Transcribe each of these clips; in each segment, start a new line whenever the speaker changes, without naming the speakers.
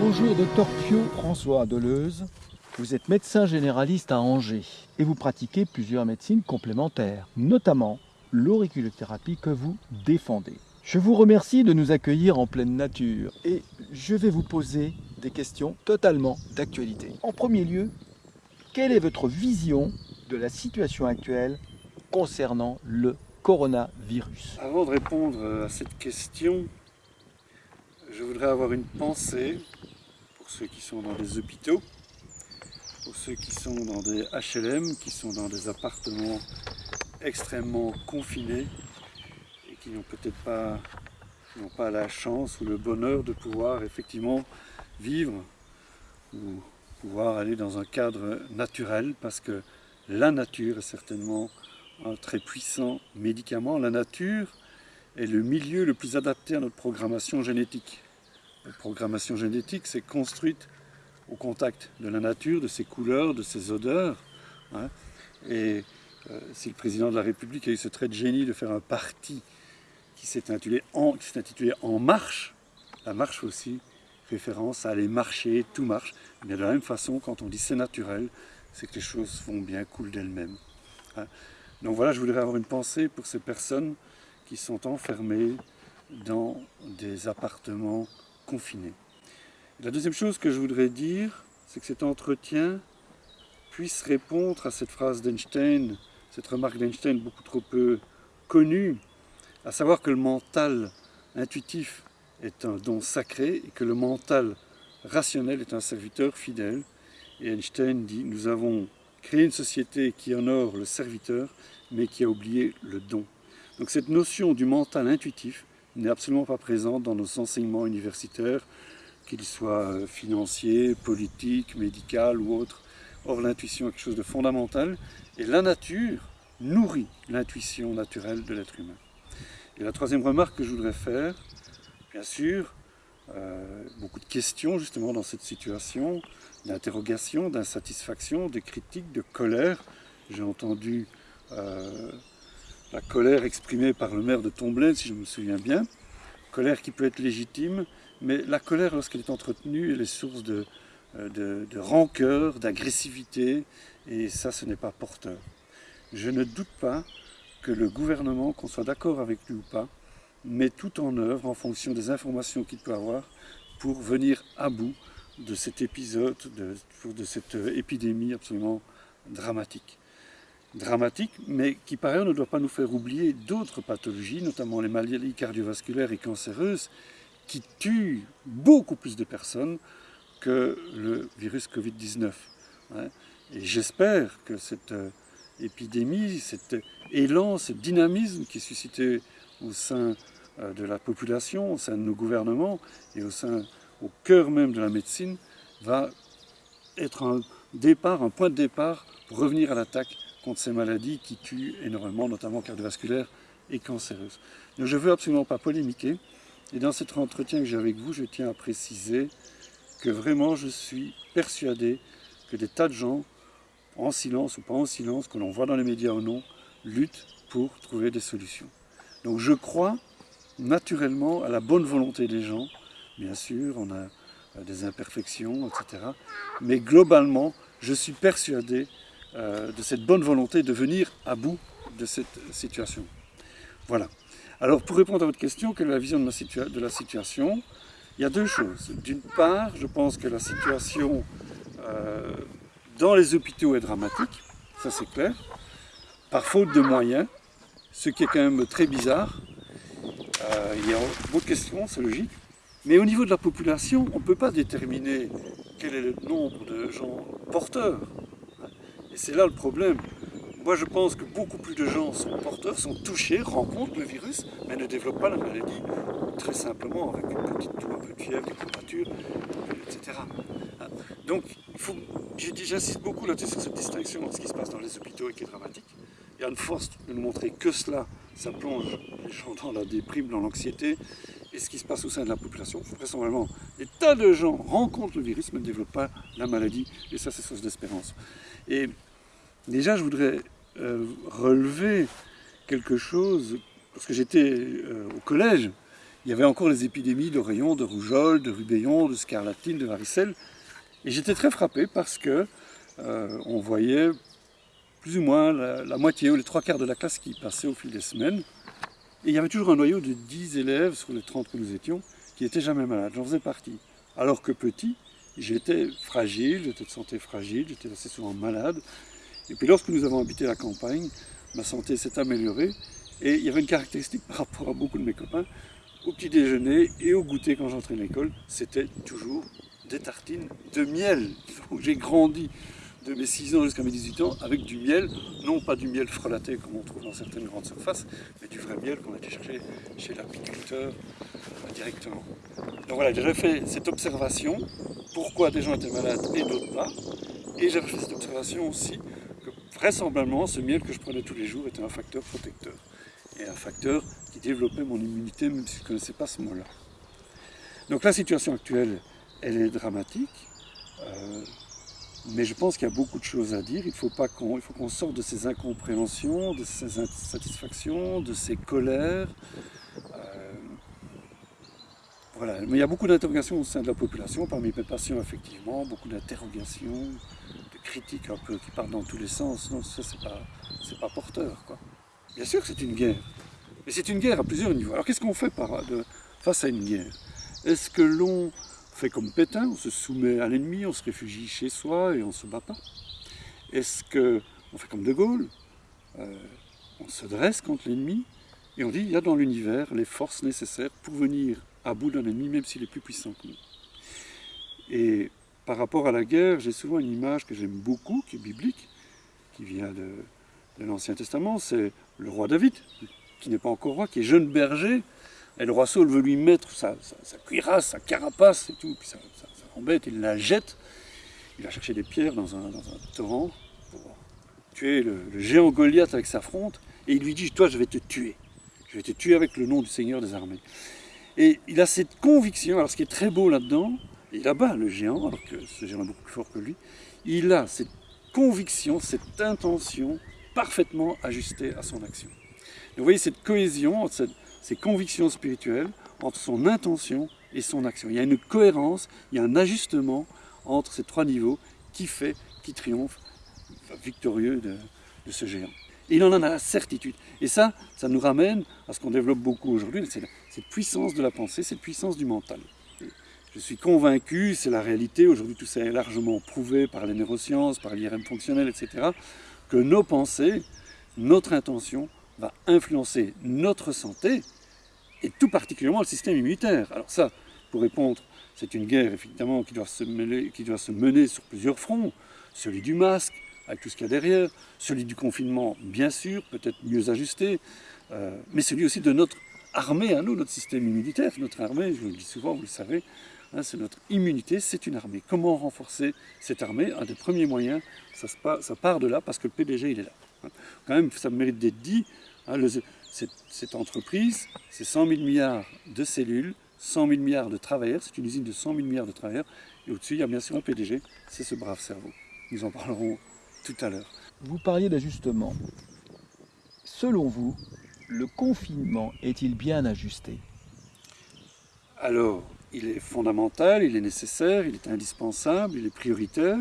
Bonjour, docteur Pio François Deleuze. Vous êtes médecin généraliste à Angers et vous pratiquez plusieurs médecines complémentaires, notamment l'auriculothérapie que vous défendez. Je vous remercie de nous accueillir en pleine nature et je vais vous poser des questions totalement d'actualité. En premier lieu, quelle est votre vision de la situation actuelle concernant le coronavirus?
Avant de répondre à cette question, je voudrais avoir une pensée pour ceux qui sont dans des hôpitaux, pour ceux qui sont dans des HLM, qui sont dans des appartements extrêmement confinés et qui n'ont peut-être pas, pas la chance ou le bonheur de pouvoir effectivement vivre ou pouvoir aller dans un cadre naturel parce que la nature est certainement un très puissant médicament. La nature est le milieu le plus adapté à notre programmation génétique. La programmation génétique, c'est construite au contact de la nature, de ses couleurs, de ses odeurs. Hein. Et euh, si le président de la République a eu ce trait de génie de faire un parti qui s'est intitulé, intitulé en, Marche, la marche aussi référence à aller marcher, tout marche. Mais de la même façon, quand on dit c'est naturel, c'est que les choses vont bien, coulent d'elles-mêmes. Hein. Donc voilà, je voudrais avoir une pensée pour ces personnes qui sont enfermées dans des appartements La deuxième chose que je voudrais dire, c'est que cet entretien puisse répondre à cette phrase d'Einstein, cette remarque d'Einstein beaucoup trop peu connue, à savoir que le mental intuitif est un don sacré et que le mental rationnel est un serviteur fidèle. Et Einstein dit, nous avons créé une société qui honore le serviteur, mais qui a oublié le don. Donc cette notion du mental intuitif n'est absolument pas présente dans nos enseignements universitaires, qu'ils soient financiers, politiques, médicaux ou autres. Or l'intuition est quelque chose de fondamental, et la nature nourrit l'intuition naturelle de l'être humain. Et la troisième remarque que je voudrais faire, bien sûr, euh, beaucoup de questions justement dans cette situation, d'interrogation, d'insatisfaction, de critiques, de colère. J'ai entendu euh, la colère exprimée par le maire de Tomblaine, si je me souviens bien, colère qui peut être légitime, mais la colère, lorsqu'elle est entretenue, elle est source de, euh, de, de rancœur, d'agressivité, et ça, ce n'est pas porteur. Je ne doute pas que le gouvernement, qu'on soit d'accord avec lui ou pas, met tout en œuvre en fonction des informations qu'il peut avoir pour venir à bout de cet épisode, de, de cette épidémie absolument dramatique. Dramatique, mais qui par ailleurs ne doit pas nous faire oublier d'autres pathologies, notamment les maladies cardiovasculaires et cancéreuses, qui tuent beaucoup plus de personnes que le virus Covid-19. Hein. Et j'espère que cette euh, épidémie, cet élan, ce dynamisme qui est suscité au sein euh, de la population, au sein de nos gouvernements et au sein, au cœur même de la médecine, va être un départ, un point de départ pour revenir à l'attaque contre ces maladies qui tuent énormément, notamment cardiovasculaires et cancéreuses. Donc je ne veux absolument pas polémiquer, et dans cet entretien que j'ai avec vous, je tiens à préciser que vraiment je suis persuadé que des tas de gens, en silence ou pas en silence, que l'on voit dans les médias ou non, luttent pour trouver des solutions. Donc je crois naturellement à la bonne volonté des gens. Bien sûr, on a euh, des imperfections, etc. Mais globalement, je suis persuadé euh, de cette bonne volonté de venir à bout de cette situation. Voilà. Alors, pour répondre à votre question, quelle est la vision de la, situation Il y a deux choses. D'une part, je pense que la situation euh, dans les hôpitaux est dramatique, ça c'est clair, par faute de moyens, ce qui est quand même très bizarre, euh, il y a beaucoup de questions, c'est logique. Mais au niveau de la population, on ne peut pas déterminer quel est le nombre de gens porteurs. Et c'est là le problème. Moi, je pense que beaucoup plus de gens sont porteurs, sont touchés, rencontrent le virus, mais ne développent pas la maladie très simplement avec une petite toux, un peu de fièvre, des courbatures, etc. Donc, j'insiste beaucoup là-dessus sur cette distinction entre ce qui se passe dans les hôpitaux et qui est dramatique. Il y a une force de nous montrer que cela ça plonge les gens dans la déprime, dans l'anxiété. Et ce qui se passe au sein de la population, vraisemblablement, des tas de gens rencontrent le virus mais ne développent pas la maladie. Et ça, c'est source d'espérance. Et déjà, je voudrais euh, relever quelque chose, parce que j'étais euh, au collège, il y avait encore les épidémies d'oreillons, de rougeole, de rubéon, de scarlatine, de varicelle. Et j'étais très frappé parce que euh, on voyait plus ou moins la, moitié ou les trois quarts de la classe qui passait au fil des semaines. Et il y avait toujours un noyau de 10 élèves sur les 30 que nous étions qui n'étaient jamais malades. J'en faisais partie. Alors que petit, j'étais fragile, j'étais de santé fragile, j'étais assez souvent malade. Et puis lorsque nous avons habité la campagne, ma santé s'est améliorée. Et il y avait une caractéristique par rapport à beaucoup de mes copains, au petit déjeuner et au goûter quand j'entrais à l'école, c'était toujours des tartines de miel. J'ai grandi de mes 6 ans jusqu'à mes 18 ans avec du miel, non pas du miel frelaté comme on trouve dans certaines grandes surfaces, mais du vrai miel qu'on a été chercher chez l'apiculteur euh, directement. Donc voilà, j'ai fait cette observation, pourquoi des gens étaient malades et d'autres pas, et j'ai fait cette observation aussi vraisemblablement ce miel que je prenais tous les jours était un facteur protecteur, et un facteur qui développait mon immunité même si je ne connaissais pas ce mot-là. Donc la situation actuelle, elle est dramatique. Euh, mais je pense qu'il y a beaucoup de choses à dire. Il faut qu'on sorte de ces incompréhensions, de ces insatisfactions, de ces colères. Euh, voilà. Mais il y a beaucoup d'interrogations au sein de la population, parmi mes patients effectivement, beaucoup d'interrogations, critiques un peu qui partent dans tous les sens. Non, ça c'est pas, pas porteur. Quoi. Bien sûr que c'est une guerre, mais c'est une guerre à plusieurs niveaux. Alors qu'est-ce qu'on fait face à une guerre? Est-ce que l'on fait comme Pétain, on se soumet à l'ennemi, on se réfugie chez soi et on ne se bat pas? Est-ce qu'on fait comme De Gaulle euh, On se dresse contre l'ennemi et on dit il y a dans l'univers les forces nécessaires pour venir à bout d'un ennemi, même s'il est plus puissant que nous? Par rapport à la guerre, j'ai souvent une image que j'aime beaucoup, qui est biblique, qui vient de, l'Ancien Testament, c'est le roi David, qui n'est pas encore roi, qui est jeune berger, et le roi Saul veut lui mettre sa, cuirasse, sa carapace et tout, puis ça, ça, il la jette. Il va chercher des pierres dans un, torrent pour tuer le, géant Goliath avec sa fronte, et il lui dit Toi, je vais te tuer. Je vais te tuer avec le nom du Seigneur des armées. Et il a cette conviction, alors ce qui est très beau là-dedans, il abat le géant, alors que ce géant est beaucoup plus fort que lui, il a cette conviction, cette intention parfaitement ajustée à son action. vous voyez cette cohésion entre ses convictions spirituelles, entre son intention et son action. Il y a une cohérence, il y a un ajustement entre ces trois niveaux qui fait, qui triomphe victorieux de, ce géant. Et il en a la certitude. Et ça, ça nous ramène à ce qu'on développe beaucoup aujourd'hui, c'est cette puissance de la pensée, cette puissance du mental. Je suis convaincu, c'est la réalité, aujourd'hui tout ça est largement prouvé par les neurosciences, par l'IRM fonctionnel, etc., que nos pensées, notre intention, va influencer notre santé et tout particulièrement le système immunitaire. Alors ça, pour répondre, c'est une guerre évidemment qui doit, se qui doit se mener sur plusieurs fronts. Celui du masque, avec tout ce qu'il y a derrière, celui du confinement, bien sûr, peut-être mieux ajusté, euh, mais celui aussi de notre armée à nous, notre système immunitaire. Notre armée, je vous le dis souvent, vous le savez, hein, c'est notre immunité, c'est une armée. Comment renforcer cette armée? Un des premiers moyens, ça, ça part de là parce que le PDG, il est là. Hein. Quand même, ça mérite d'être dit, Hein, cette, entreprise, c'est 100 000 milliards de cellules, 100 000 milliards de travailleurs, c'est une usine de 100 000 milliards de travailleurs, et au-dessus, il y a bien sûr un PDG, c'est ce brave cerveau. Nous en parlerons tout à l'heure.
Vous parliez d'ajustement. Selon vous, le confinement est-il bien ajusté?
Alors, il est fondamental, il est nécessaire, il est indispensable, il est prioritaire.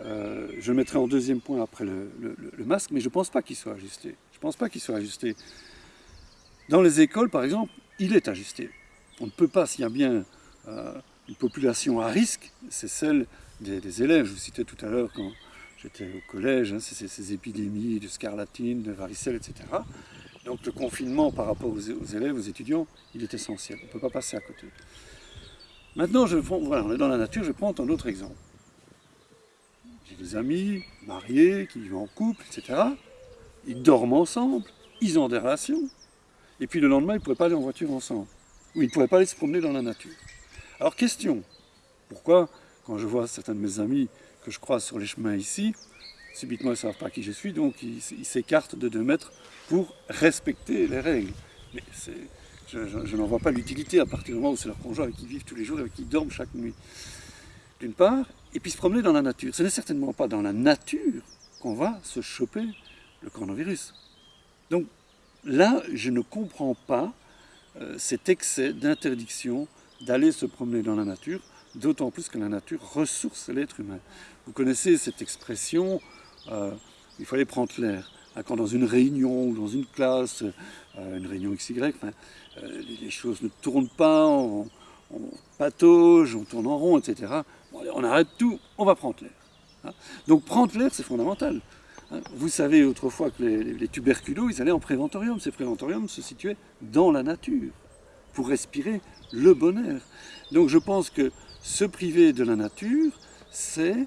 Euh, je mettrai en deuxième point après le, masque, mais je ne pense pas qu'il soit ajusté. Je ne pense pas qu'il soit ajusté. Dans les écoles, par exemple, il est ajusté. On ne peut pas, s'il y a bien euh, une population à risque, c'est celle des, élèves. Je vous citais tout à l'heure quand j'étais au collège, hein, ces épidémies de scarlatine, de varicelle, etc. Donc le confinement par rapport aux, élèves, aux étudiants, il est essentiel. On ne peut pas passer à côté. Maintenant, je on est dans la nature, je prends un autre exemple. J'ai des amis mariés qui vivent en couple, etc ils dorment ensemble, ils ont des relations, et puis le lendemain, ils ne pourraient pas aller en voiture ensemble, ou ils ne pourraient pas aller se promener dans la nature. Alors question, pourquoi quand je vois certains de mes amis que je croise sur les chemins ici, subitement ils ne savent pas qui je suis, donc ils s'écartent de deux mètres pour respecter les règles. Mais je, n'en vois pas l'utilité à partir du moment où c'est leur conjoint avec qui ils vivent tous les jours et avec qui ils dorment chaque nuit. D'une part, et puis se promener dans la nature. Ce n'est certainement pas dans la nature qu'on va se choper le coronavirus. Donc là, je ne comprends pas euh, cet excès d'interdiction d'aller se promener dans la nature, d'autant plus que la nature ressource l'être humain. Vous connaissez cette expression, euh, il fallait prendre l'air. Hein, quand dans une réunion ou dans une classe, euh, une réunion XY, les, choses ne tournent pas, on, patauge, on tourne en rond, etc. on arrête tout, on va prendre l'air. Hein. Donc prendre l'air, c'est fondamental. Hein, vous savez autrefois que les, les, ils allaient en préventorium. Ces préventoriums se situaient dans la nature pour respirer le bon air. Donc je pense que se priver de la nature, c'est euh,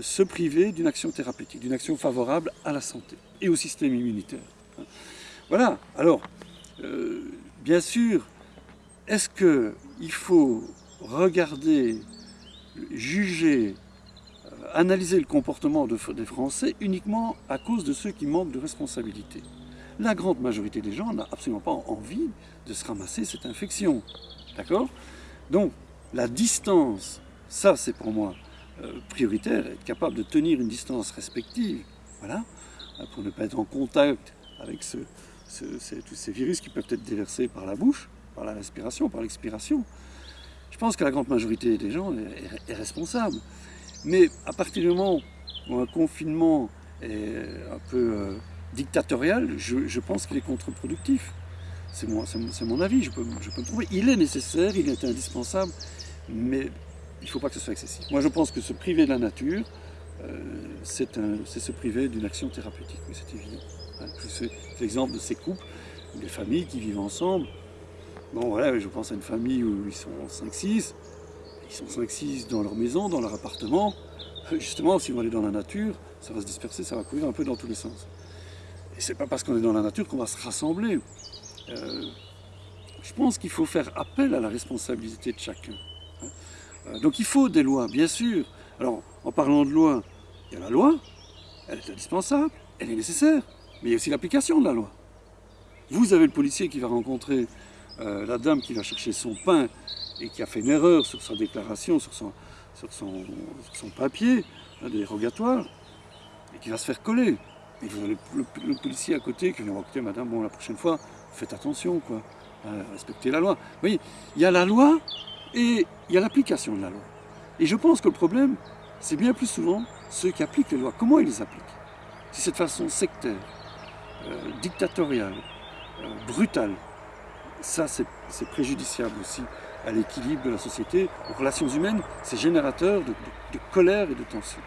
se priver d'une action thérapeutique, d'une action favorable à la santé et au système immunitaire. Voilà, alors, euh, bien sûr, est-ce qu'il faut regarder, juger, analyser le comportement des Français uniquement à cause de ceux qui manquent de responsabilité? La grande majorité des gens n'a absolument pas envie de se ramasser cette infection. D'accord? Donc, la distance, ça c'est pour moi euh, prioritaire, être capable de tenir une distance respective, voilà, euh, pour ne pas être en contact avec tous ces virus qui peuvent être déversés par la bouche, par la respiration, par l'expiration. Je pense que la grande majorité des gens est responsable. Mais à partir du moment où un confinement est un peu euh, dictatorial, je, pense qu'il est contre-productif. C'est mon, mon, avis, je peux, je peux, le trouver. Il est nécessaire, il est indispensable, mais il ne faut pas que ce soit excessif. Moi, je pense que se priver de la nature, euh, c'est se priver d'une action thérapeutique, c'est évident. Hein, c'est l'exemple de ces couples, des familles qui vivent ensemble. Bon, voilà, je pense à une famille où ils sont 5-6, ils sont 5-6 dans leur maison, dans leur appartement. Euh, justement, si on aller dans la nature, ça va se disperser, ça va courir un peu dans tous les sens. Et c'est pas parce qu'on est dans la nature qu'on va se rassembler. Euh, je pense qu'il faut faire appel à la responsabilité de chacun. Hein. Euh, donc il faut des lois, bien sûr. Alors, en parlant de loi, il y a la loi, elle est indispensable, elle est nécessaire, mais il y a aussi l'application de la loi. Vous avez le policier qui va rencontrer la dame qui va chercher son pain et qui a fait une erreur sur sa déclaration, sur son, sur son, son papier hein, dérogatoire, et qui va se faire coller. Et vous avez le, policier à côté qui va dire écoutez madame, bon la prochaine fois, faites attention, quoi. Respectez la loi. Vous voyez, il y a la loi et il y a l'application de la loi. Et je pense que le problème, c'est bien plus souvent ceux qui appliquent les lois. Comment ils les appliquent? Si cette façon sectaire, euh, dictatoriale, euh, brutale, ça c'est préjudiciable aussi à l'équilibre de la société, aux relations humaines, c'est générateur de, colère et de tension.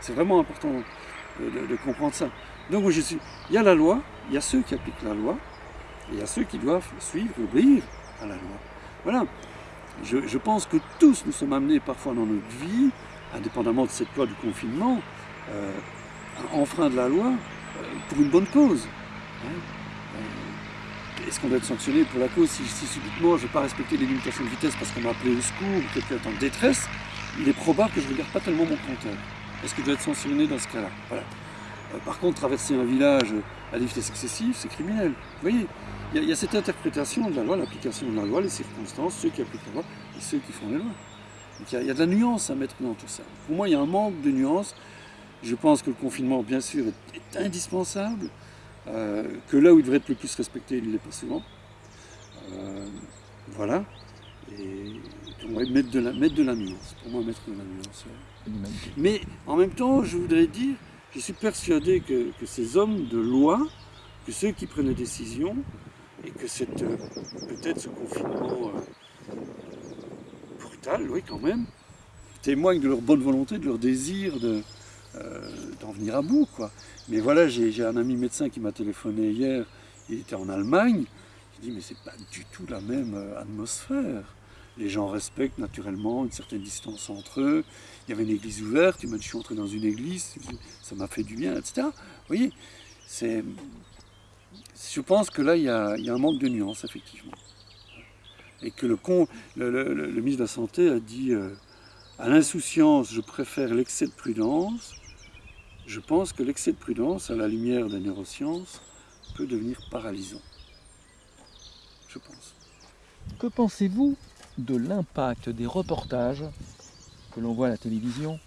C'est vraiment important de, comprendre ça. Donc je suis, il y a la loi, il y a ceux qui appliquent la loi, et il y a ceux qui doivent suivre, obéir à la loi. Voilà. Je, pense que tous nous sommes amenés parfois dans notre vie, indépendamment de cette loi du confinement, euh, à enfreindre la loi euh, pour une bonne cause. Hein. Euh, est-ce qu'on doit être sanctionné pour la cause si, subitement je ne vais pas respecter les limitations de vitesse parce qu'on m'a appelé au secours ou quelqu'un est en détresse? Il est probable que je ne regarde pas tellement mon compteur. Est-ce que je dois être sanctionné dans ce cas-là? Voilà. Euh, par contre, traverser un village à des vitesses excessives, c'est criminel. Vous voyez, il y, a cette interprétation de la loi, l'application de la loi, les circonstances, ceux qui appliquent la loi et ceux qui font les lois. Donc il y, a, de la nuance à mettre dans tout ça. Pour moi, il y a un manque de nuance. Je pense que le confinement, bien sûr, est indispensable. Euh, que là où il devrait être le plus respecté, il ne l'est pas souvent. Euh, voilà. Et pour moi, mettre de, la, mettre de la nuance. Pour moi, mettre de la nuance. Mais en même temps, je voudrais dire, je suis persuadé que, ces hommes de loi, que ceux qui prennent les décisions, et que euh, peut-être ce confinement brutal, oui quand même, témoignent de leur bonne volonté, de leur désir de, d'en venir à bout. Mais voilà, j'ai un ami médecin qui m'a téléphoné hier, il était en Allemagne, il dit mais c'est pas du tout la même euh, atmosphère. Les gens respectent naturellement une certaine distance entre eux. Il y avait une église ouverte, m'a dit je suis entré dans une église, ça m'a fait du bien, etc. Vous voyez. Je pense que là, il y, a, un manque de nuance, effectivement. Et que le, le, ministre de la Santé a dit euh, à l'insouciance, je préfère l'excès de prudence je pense que l'excès de prudence, à la lumière des neurosciences, peut devenir paralysant. Je pense.
Que pensez-vous de l'impact des reportages que l'on voit à la télévision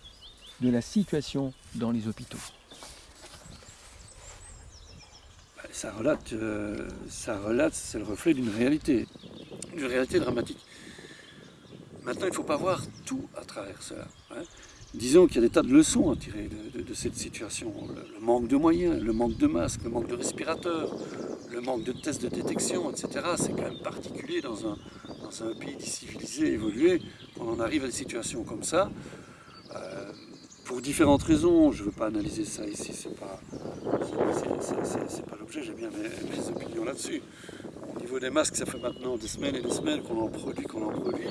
de la situation dans les hôpitaux
bah, ça relate, euh, ça relate, c'est le reflet d'une réalité, une réalité dramatique. Maintenant, il ne faut pas voir tout à travers cela. Hein. Disons qu'il y a des tas de leçons à tirer de, cette situation. Le, manque de moyens, le manque de masques, le manque de respirateurs, le manque de tests de détection, etc. C'est quand même particulier dans un, dans un pays civilisé, évolué, qu'on en arrive à des situations comme ça. Euh, pour différentes raisons, je ne veux pas analyser ça ici, c'est pas, pas l'objet, j'ai bien mes, opinions là-dessus. Au niveau des masques, ça fait maintenant des semaines et des semaines qu'on en produit, qu'on en produit,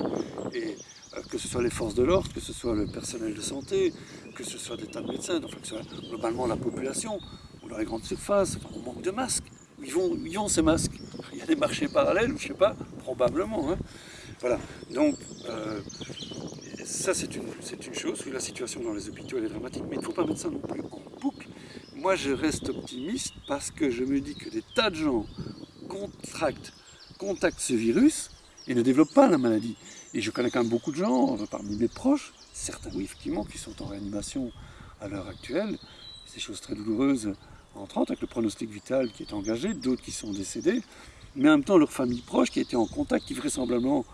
et euh, que ce soit les forces de l'ordre, que ce soit le personnel de santé, que ce soit des tas de médecins, enfin que ce soit globalement la population, ou dans les grandes surfaces, on manque de masques. Ils vont, ils vont ces masques? Il y a des marchés parallèles, je ne sais pas, probablement. Hein. Voilà, donc euh, ça c'est une, chose, la situation dans les hôpitaux est dramatique, mais il ne faut pas mettre ça non plus en boucle. Moi je reste optimiste parce que je me dis que des tas de gens contactent ce virus et ne développent pas la maladie. Et je connais quand même beaucoup de gens, euh, parmi mes proches, certains oui effectivement, qui sont en réanimation à l'heure actuelle, c'est des choses très douloureuses entrantes avec le pronostic vital qui est engagé, d'autres qui sont décédés, mais en même temps leur famille proche qui était en contact, qui vraisemblablement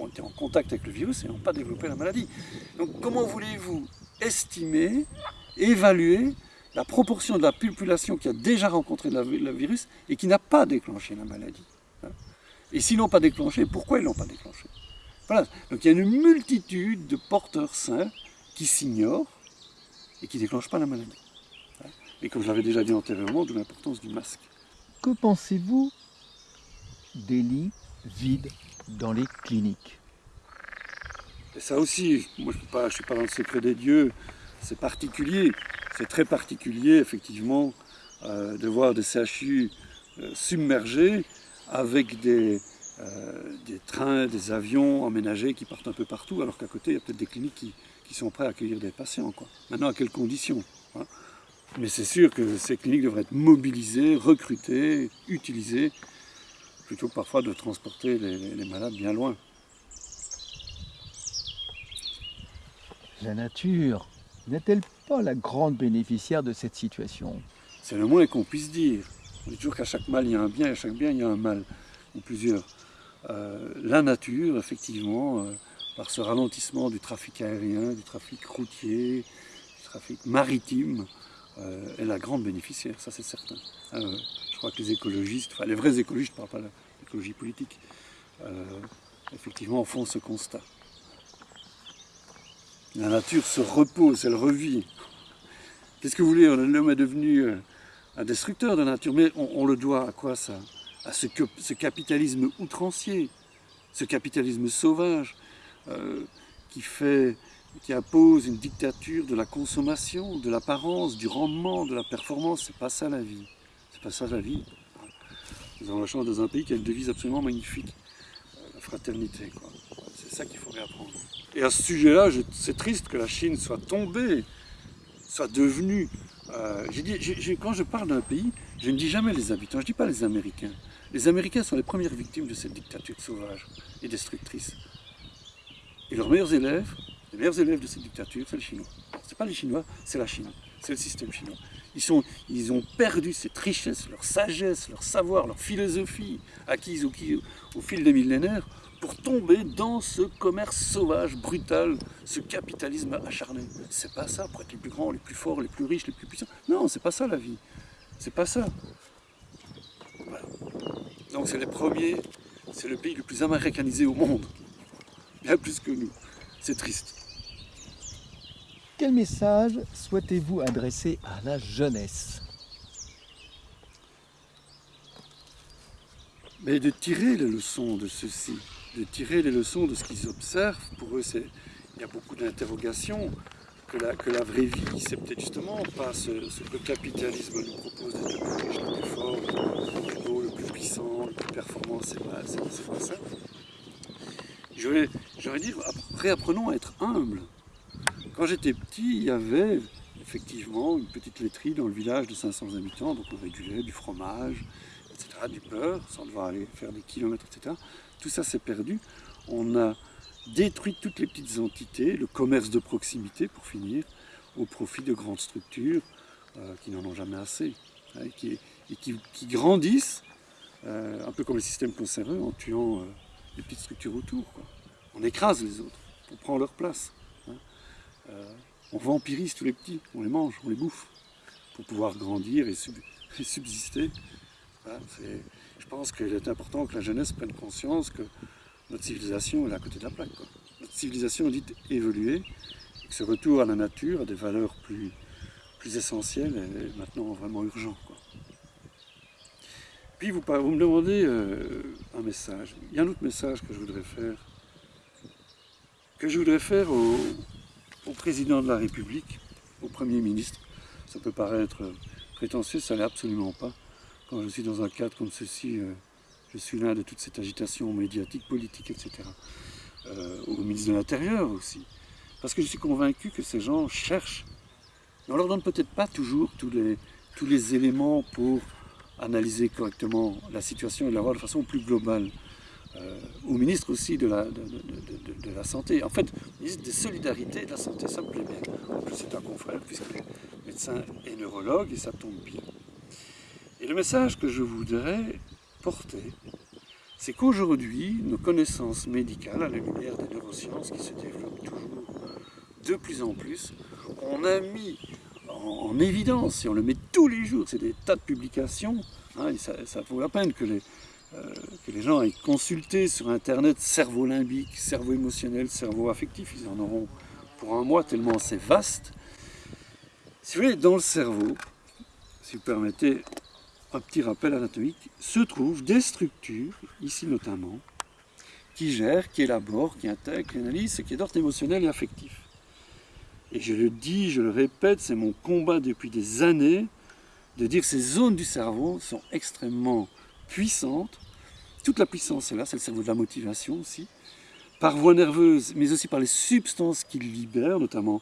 ont été en contact avec le virus et n'ont pas développé la maladie. Donc comment voulez-vous estimer, évaluer la proportion de la population qui a déjà rencontré le virus et qui n'a pas déclenché la maladie hein? Et s'ils n'ont pas déclenché, pourquoi ils ne l'ont pas déclenché? Voilà, donc il y a une multitude de porteurs sains qui s'ignorent et qui ne déclenchent pas la maladie. Hein? Et comme je l'avais déjà dit antérieurement, de l'importance du masque.
Que pensez-vous des lits vides dans les cliniques.
Et ça aussi, moi je ne suis pas dans le secret des dieux, c'est particulier, c'est très particulier effectivement euh, de voir des CHU euh, submergés avec des, euh, des trains, des avions emménagés qui partent un peu partout, alors qu'à côté il y a peut-être des cliniques qui, sont prêts à accueillir des patients. Maintenant à quelles conditions hein? Mais c'est sûr que ces cliniques devraient être mobilisées, recrutées, utilisées plutôt que parfois de transporter les, malades bien loin.
La nature n'est-elle pas la grande bénéficiaire de cette situation?
C'est le moins qu'on puisse dire. On dit toujours qu'à chaque mal il y a un bien et à chaque bien il y a un mal, ou plusieurs. Euh, la nature, effectivement, euh, par ce ralentissement du trafic aérien, du trafic routier, du trafic maritime, euh, est la grande bénéficiaire, ça c'est certain. Je crois que les écologistes, enfin les vrais écologistes, je ne parle pas l'écologie politique, euh, effectivement font ce constat. La nature se repose, elle revit. Qu'est-ce que vous voulez L'homme est devenu euh, un destructeur de la nature, mais on, le doit à quoi ça? À ce, ce, capitalisme outrancier, ce capitalisme sauvage euh, qui fait qui impose une dictature de la consommation, de l'apparence, du rendement, de la performance. C'est pas ça la vie. C'est pas la vie. Nous avons la chance dans un pays qui a une devise absolument magnifique, la fraternité. C'est ça qu'il faut réapprendre. Et à ce sujet-là, c'est triste que la Chine soit tombée, soit devenue... Euh, quand je parle d'un pays, je ne dis jamais les habitants, je ne dis pas les Américains. Les Américains sont les premières victimes de cette dictature sauvage et destructrice. Et leurs meilleurs élèves, les meilleurs élèves de cette dictature, c'est les Chinois. Ce n'est pas les Chinois, c'est la Chine, c'est le système chinois. Ils, ont perdu cette richesse, leur sagesse, leur savoir, leur philosophie acquise au, au fil des millénaires pour tomber dans ce commerce sauvage, brutal, ce capitalisme acharné. C'est pas ça pour être les plus grands, les plus forts, les plus riches, les plus puissants. Non, c'est pas ça la vie. C'est pas ça. Donc c'est les premiers, c'est le pays le plus américanisé au monde. Bien plus que nous. C'est triste.
Quel message souhaitez-vous adresser à la jeunesse?
Mais de tirer les leçons de ceci, de tirer les leçons de ce qu'ils observent. Pour eux, il y a beaucoup d'interrogations. Que la, que la vraie vie, c'est peut-être justement pas ce, que le capitalisme nous propose d'être le plus riche, le plus fort, le plus beau, le plus puissant, le plus performant, c'est pas, pas ça. J'aurais dire, réapprenons à être humbles. Quand j'étais petit, il y avait effectivement une petite laiterie dans le village de 500 habitants, donc on régulait du fromage, etc., du beurre, sans devoir aller faire des kilomètres, etc. Tout ça s'est perdu. On a détruit toutes les petites entités, le commerce de proximité pour finir, au profit de grandes structures euh, qui n'en ont jamais assez. hein, et, qui, grandissent, euh, un peu comme les systèmes conservés, en tuant les petites structures autour. On écrase les autres, on prend leur place. Hein. on vampirise tous les petits, on les mange, on les bouffe, pour pouvoir grandir et, subsister. je pense qu'il est important que la jeunesse prenne conscience que notre civilisation est à côté de la plaque. Notre civilisation dit évoluer, et que ce retour à la nature, à des valeurs plus, essentielles, est maintenant vraiment urgent. Puis vous, vous, me demandez euh, un message. Il y a un autre message que je voudrais faire, que je voudrais faire au, président de la République, au Premier ministre. Ça peut paraître prétentieux, ça l'est absolument pas. Quand je suis dans un cadre comme ceci, euh, je suis là de toute cette agitation médiatique, politique, etc. Euh, au ministre de l'Intérieur aussi. Parce que je suis convaincu que ces gens cherchent. On leur donne peut-être pas toujours tous les éléments pour analyser correctement la situation et la voir de façon plus globale. Euh, au ministre aussi de la, de, la Santé. En fait, ministre des Solidarités et de la Santé, ça me plaît bien. En plus, c'est un confrère, puisqu'il est médecin et neurologue, et ça tombe bien. Et le message que je voudrais porter, c'est qu'aujourd'hui, nos connaissances médicales, à la lumière des neurosciences qui se développent toujours de plus en plus, on a mis en, évidence, et on le met tous les jours, c'est des tas de publications, hein, ça, vaut la peine que les, euh, que les gens aient consulté sur Internet cerveau limbique, cerveau émotionnel, cerveau affectif, ils en auront pour un mois tellement c'est vaste. Si vous voulez, dans le cerveau, si vous permettez, un petit rappel anatomique, se trouvent des structures, ici notamment, qui gèrent, qui élaborent, qui intègrent, qui analysent ce qui est d'ordre émotionnel et affectif. Et je le dis, je le répète, c'est mon combat depuis des années de dire que ces zones du cerveau sont extrêmement puissantes. Toute la puissance est là, c'est le cerveau de la motivation aussi, par voie nerveuse, mais aussi par les substances qu'il libère, notamment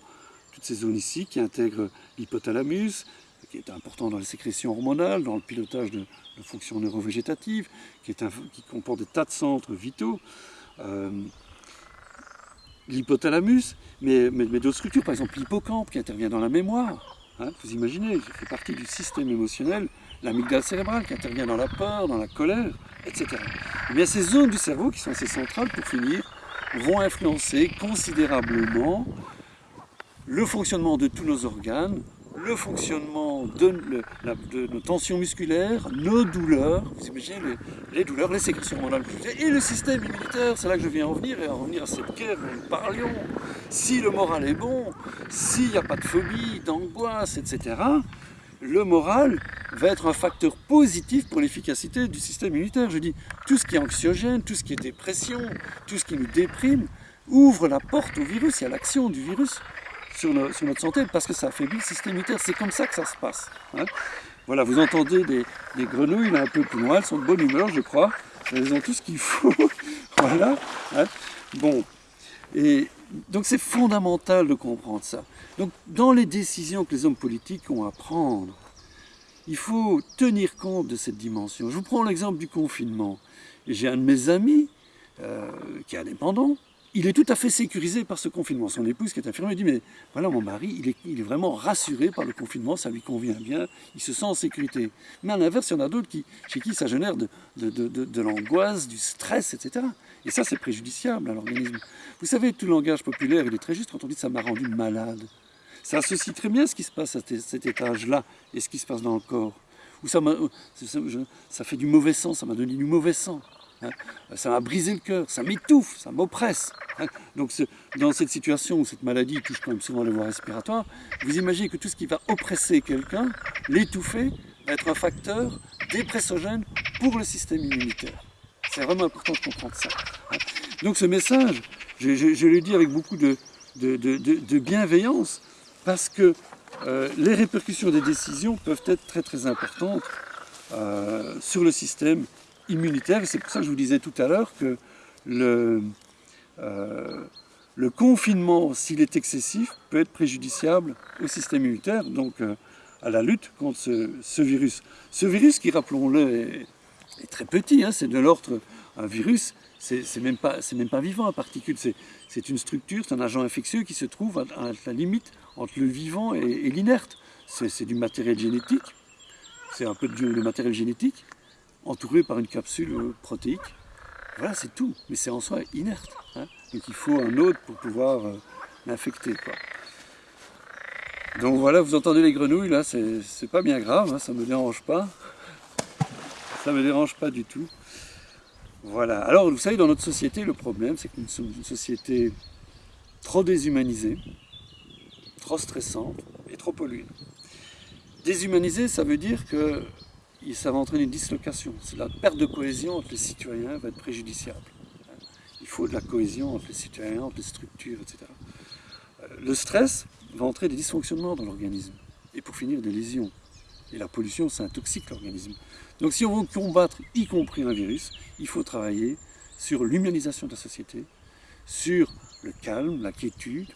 toutes ces zones ici qui intègrent l'hypothalamus, qui est important dans les sécrétions hormonales, dans le pilotage de, fonctions neurovégétatives, qui, comporte des tas de centres vitaux. Euh, l'hypothalamus, mais, mais, d'autres structures, par exemple l'hippocampe qui intervient dans la mémoire. Hein, vous imaginez, ça fait partie du système émotionnel, l'amygdale cérébrale qui intervient dans la peur, dans la colère, etc. Eh bien, ces zones du cerveau qui sont assez centrales, pour finir, vont influencer considérablement le fonctionnement de tous nos organes, le fonctionnement de, nos tensions musculaires, nos douleurs, vous imaginez les, douleurs, les sécrétions hormonales, et le système immunitaire, c'est là que je viens en venir, et en revenir à cette guerre dont nous parlions. Si le moral est bon, s'il n'y a pas de phobie, d'angoisse, etc., le moral va être un facteur positif pour l'efficacité du système immunitaire. Je dis, tout ce qui est anxiogène, tout ce qui est dépression, tout ce qui nous déprime, ouvre la porte au virus et à l'action du virus sur, notre santé parce que ça affaiblit le système immunitaire. C'est comme ça que ça se passe. Hein. Voilà, vous entendez des, grenouilles là, un peu plus loin, elles sont de bonne humeur, je crois. Elles ont tout ce qu'il faut. voilà. Hein. Bon. Et donc c'est fondamental de comprendre ça. Donc dans les décisions que les hommes politiques ont à prendre, il faut tenir compte de cette dimension. Je vous prends l'exemple du confinement. J'ai un de mes amis euh, qui est indépendant, il est tout à fait sécurisé par ce confinement. Son épouse qui est infirmière dit mais voilà mon mari, il est, vraiment rassuré par le confinement, ça lui convient bien, il se sent en sécurité. Mais à l'inverse, il y en a d'autres qui, chez qui ça génère de, l'angoisse, du stress, etc. Et ça c'est préjudiciable à l'organisme. Vous savez, tout langage populaire, il est très juste quand on dit ça m'a rendu malade. Ça associe très bien ce qui se passe à cet étage-là et ce qui se passe dans le corps. Ou ça, ça, ça fait du mauvais sang, ça m'a donné du mauvais sang. Hein. Ça m'a brisé le cœur, ça m'étouffe, ça m'oppresse. Hein. Donc dans cette situation où cette maladie touche quand même souvent les voies respiratoires, vous imaginez que tout ce qui va oppresser quelqu'un, l'étouffer, va être un facteur dépressogène pour le système immunitaire. C'est vraiment important de comprendre ça. Donc ce message, je, le dis avec beaucoup de, bienveillance, parce que euh, les répercussions des décisions peuvent être très très importantes euh, sur le système immunitaire. C'est pour ça que je vous disais tout à l'heure que le, euh, confinement, s'il est excessif, peut être préjudiciable au système immunitaire, donc à la lutte contre ce, virus. Ce virus qui, rappelons-le, est, très petit, hein, c'est de l'ordre, un virus, c'est même, pas, même pas vivant, un particule, c'est une structure, c'est un agent infectieux qui se trouve à, la limite entre le vivant et, l'inerte. C'est du matériel génétique, c'est un peu de, matériel génétique entouré par une capsule protéique. Voilà, c'est tout. Mais c'est en soi inerte. Hein. Donc il faut un autre pour pouvoir euh, l'infecter. Donc voilà, vous entendez les grenouilles, là, c'est pas bien grave, hein, ça me dérange pas. Ça me dérange pas du tout. Voilà. Alors, vous savez, dans notre société, le problème, c'est que nous sommes une société trop déshumanisée, trop stressante et trop polluée. Déshumanisée, ça veut dire que ça va entraîner une dislocation. La perte de cohésion entre les citoyens va être préjudiciable. Il faut de la cohésion entre les citoyens, entre les structures, etc. Euh, le stress va entraîner des dysfonctionnements dans l'organisme. Et pour finir, des lésions. Et la pollution, ça intoxique l'organisme. Donc si on veut combattre, y compris un virus, il faut travailler sur l'humanisation de la société, sur le calme, la quiétude,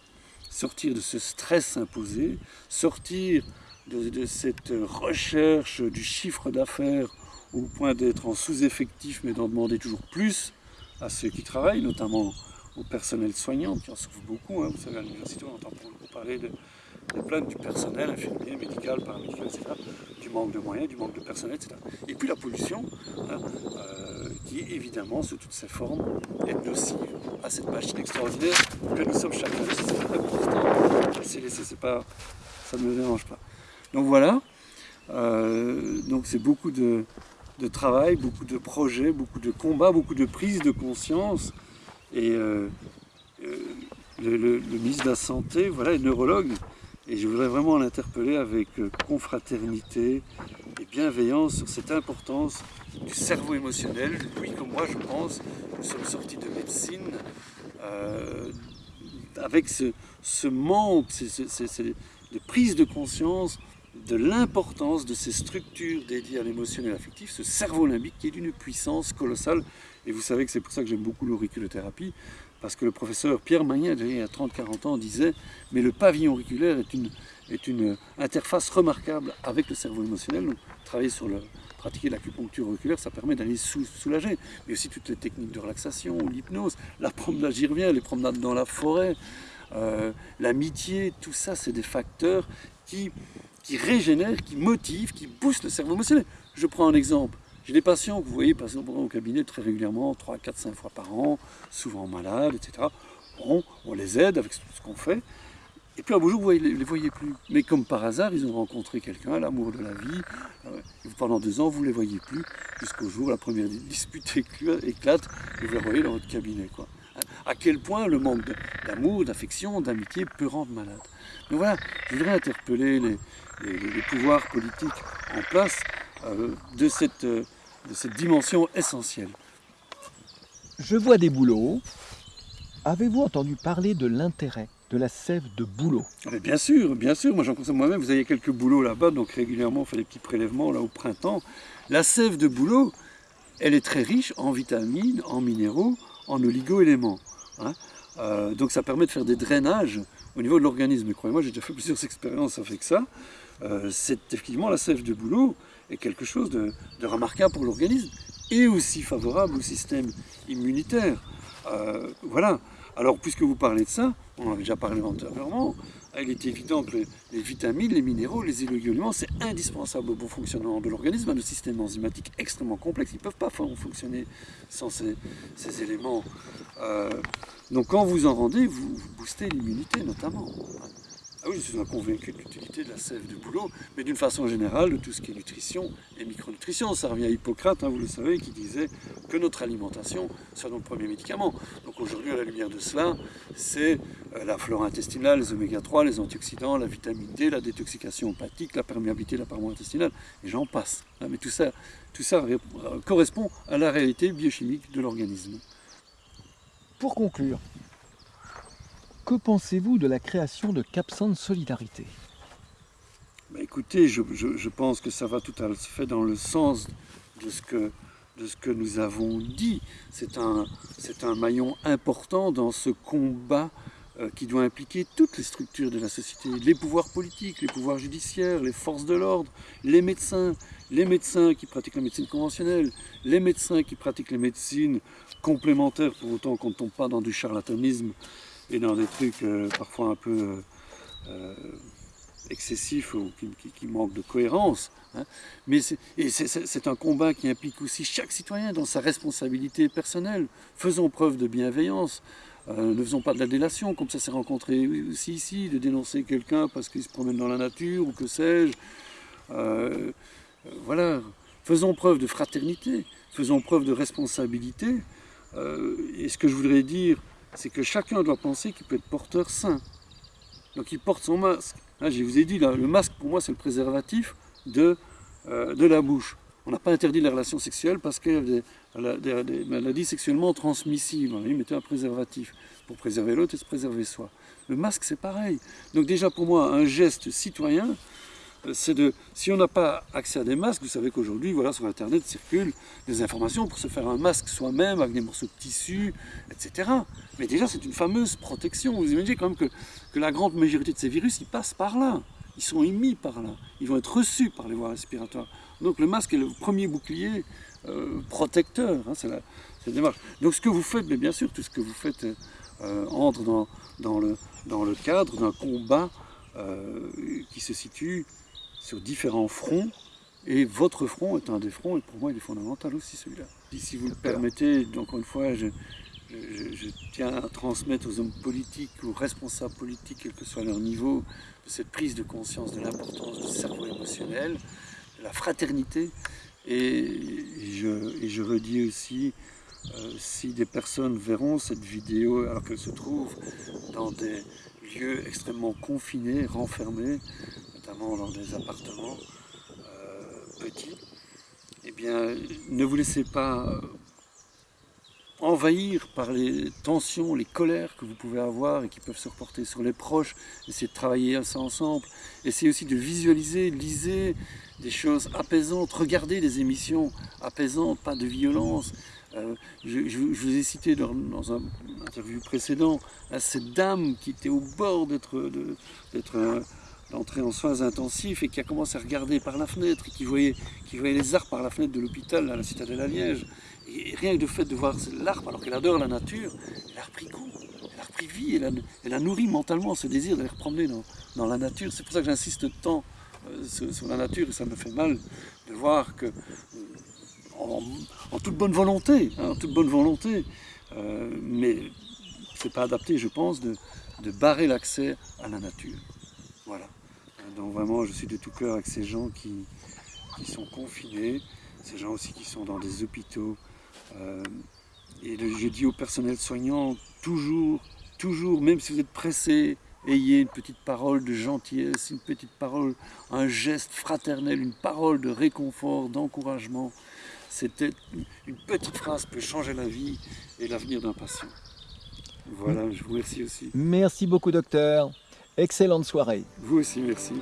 sortir de ce stress imposé, sortir de, cette recherche du chiffre d'affaires au point d'être en sous-effectif mais d'en demander toujours plus à ceux qui travaillent, notamment au personnel soignant qui en souffre beaucoup. Hein. Vous savez, à l'université, on entend beaucoup parler de, des plaintes du personnel infirmier, médical, paramédical, etc., du manque de moyens, du manque de personnel, etc. Et puis la pollution, hein, euh, qui évidemment, sous toutes ses formes, est nocive à cette machine extraordinaire que nous sommes chacun. C'est important, c'est pas, ça ne me dérange pas. Donc voilà, euh, donc c'est beaucoup de, travail, beaucoup de projets, beaucoup de combats, beaucoup de prise de conscience. Et euh, le, ministre de la Santé, voilà, est neurologue, et je voudrais vraiment l'interpeller avec euh, confraternité et bienveillance sur cette importance du cerveau émotionnel. Lui comme moi, je pense, nous sommes sortis de médecine euh, avec ce, manque, de prise de conscience de l'importance de ces structures dédiées à l'émotionnel affectif, ce cerveau limbique qui est d'une puissance colossale. Et vous savez que c'est pour ça que j'aime beaucoup l'auriculothérapie, parce que le professeur Pierre Magnin, il y a 30-40 ans, disait « mais le pavillon auriculaire est une, une interface remarquable avec le cerveau émotionnel. Donc, travailler sur le, pratiquer l'acupuncture auriculaire, ça permet d'aller soulager. Mais aussi toutes les techniques de relaxation, l'hypnose, la promenade, j'y reviens, les promenades dans la forêt, euh, l'amitié, tout ça, c'est des facteurs qui régénèrent, qui motivent, qui boostent le cerveau émotionnel. Je prends un exemple. J'ai des patients que vous voyez passer au cabinet très régulièrement, 3, 4, 5 fois par an, souvent malades, etc. Bon, on les aide avec tout ce qu'on fait. Et puis un beau jour, vous ne les, voyez plus. Mais comme par hasard, ils ont rencontré quelqu'un, l'amour de la vie. Euh, pendant deux ans, vous ne les voyez plus, jusqu'au jour où la première dispute éclate, et vous les voyez dans votre cabinet. À quel point le manque d'amour, d'affection, d'amitié peut rendre malade. Donc voilà, je voudrais interpeller les, les pouvoirs politiques en place euh, de, cette, euh, de cette dimension essentielle.
Je vois des bouleaux. Avez-vous entendu parler de l'intérêt de la sève de bouleau?
Bien sûr, bien sûr. Moi, j'en consomme moi-même. Vous avez quelques bouleaux là-bas, donc régulièrement, on fait des petits prélèvements là au printemps. La sève de bouleau, elle est très riche en vitamines, en minéraux, en oligo-éléments. Hein. Euh, donc ça permet de faire des drainages au niveau de l'organisme. Croyez-moi, j'ai déjà fait plusieurs expériences avec ça. C'est effectivement la sève de bouleau est quelque chose de, remarquable pour l'organisme et aussi favorable au système immunitaire. Euh, voilà. Alors, puisque vous parlez de ça, on en avait déjà parlé antérieurement, il est évident que les, vitamines, les minéraux, les éléments, c'est indispensable au bon fonctionnement de l'organisme, un système enzymatique extrêmement complexe. Ils ne peuvent pas fonctionner sans ces, éléments. Euh, donc, quand vous en rendez, vous boostez l'immunité notamment. Ah oui, je suis convaincu de l'utilité de la sève de bouleau, mais d'une façon générale, de tout ce qui est nutrition et micronutrition. Ça revient à Hippocrate, hein, vous le savez, qui disait que notre alimentation soit notre premier médicament. Donc aujourd'hui, à la lumière de cela, c'est euh, la flore intestinale, les oméga 3, les antioxydants, la vitamine D, la détoxication hépatique, la perméabilité de la paroi intestinale, et j'en passe. Hein, mais tout ça, tout ça euh, correspond à la réalité biochimique de l'organisme.
Pour conclure, que pensez-vous de la création de Capsan Solidarité?
Bah, Écoutez, je, pense que ça va tout à fait dans le sens de ce que, nous avons dit. C'est un, un maillon important dans ce combat euh, qui doit impliquer toutes les structures de la société, les pouvoirs politiques, les pouvoirs judiciaires, les forces de l'ordre, les médecins, les médecins qui pratiquent la médecine conventionnelle, les médecins qui pratiquent les médecines complémentaires, pour autant qu'on ne tombe pas dans du charlatanisme et dans des trucs euh, parfois un peu euh, excessif ou qui, manque de cohérence. Hein. Mais c'est un combat qui implique aussi chaque citoyen dans sa responsabilité personnelle. Faisons preuve de bienveillance. Euh, ne faisons pas de la délation, comme ça s'est rencontré aussi ici, de dénoncer quelqu'un parce qu'il se promène dans la nature ou que sais-je. Euh, euh, voilà, faisons preuve de fraternité, faisons preuve de responsabilité. et ce que je voudrais dire, c'est que chacun doit penser qu'il peut être porteur sain. Donc il porte son masque. je vous ai dit, le masque pour moi c'est le préservatif de, de la bouche. On n'a pas interdit les relations sexuelles parce qu'il y a des, maladies sexuellement transmissibles. Il mettait un préservatif pour préserver l'autre et se préserver soi. Le masque, c'est pareil. Donc déjà, pour moi, un geste citoyen, euh, c'est de... Si on n'a pas accès à des masques, vous savez qu'aujourd'hui, voilà, sur Internet circulent des informations pour se faire un masque soi-même avec des morceaux de tissu, etc. Mais déjà, c'est une fameuse protection. Vous imaginez quand même que, que la grande majorité de ces virus, ils passent par là ils sont émis par là, ils vont être reçus par les voies respiratoires. Donc le masque est le premier bouclier euh, protecteur, hein, c'est la, démarche. Donc ce que vous faites, mais bien sûr, tout ce que vous faites euh, entre dans, dans, le, dans, le, cadre d'un combat euh, qui se situe sur différents fronts, et votre front est un des fronts, et pour moi il est fondamental aussi celui-là. Si vous le permettez, encore une fois, je, je, tiens à transmettre aux hommes politiques, aux responsables politiques, quel que soit leur niveau, cette prise de conscience de l'importance du cerveau émotionnel, de la fraternité. Et je, redis aussi, euh, si des personnes verront cette vidéo alors qu'elles se trouvent dans des lieux extrêmement confinés, renfermés, notamment dans des appartements euh, petits, eh bien, ne vous laissez pas envahir par les tensions, les colères que vous pouvez avoir et qui peuvent se reporter sur les proches, essayez de travailler ça ensemble, essayez aussi de visualiser, lisez des choses apaisantes, regardez des émissions apaisantes, pas de violence. Euh, je, vous ai cité dans, un interview précédent cette dame qui était au bord d'être d'entrer en soins intensifs et qui a commencé à regarder par la fenêtre et qui voyait, qui voyait les arbres par la fenêtre de l'hôpital à la citadelle à Liège. Et rien que le fait de voir l'arbre, alors qu'elle adore la nature, elle a repris goût, elle a repris vie, elle a, nourri mentalement ce désir d'aller promener dans, la nature. C'est pour ça que j'insiste tant euh, sur, la nature et ça me fait mal de voir que, en, toute bonne volonté, hein, en toute bonne volonté, euh, mais c'est pas adapté, je pense, de, de barrer l'accès à la nature. Donc vraiment, je suis de tout cœur avec ces gens qui, sont confinés, ces gens aussi qui sont dans des hôpitaux. Euh, et je dis au personnel soignant, toujours, toujours, même si vous êtes pressé, ayez une petite parole de gentillesse, une petite parole, un geste fraternel, une parole de réconfort, d'encouragement. C'était une petite phrase peut changer la vie et l'avenir d'un patient. Voilà, je vous remercie aussi.
Merci beaucoup docteur. Excellente soirée.
Vous aussi, merci.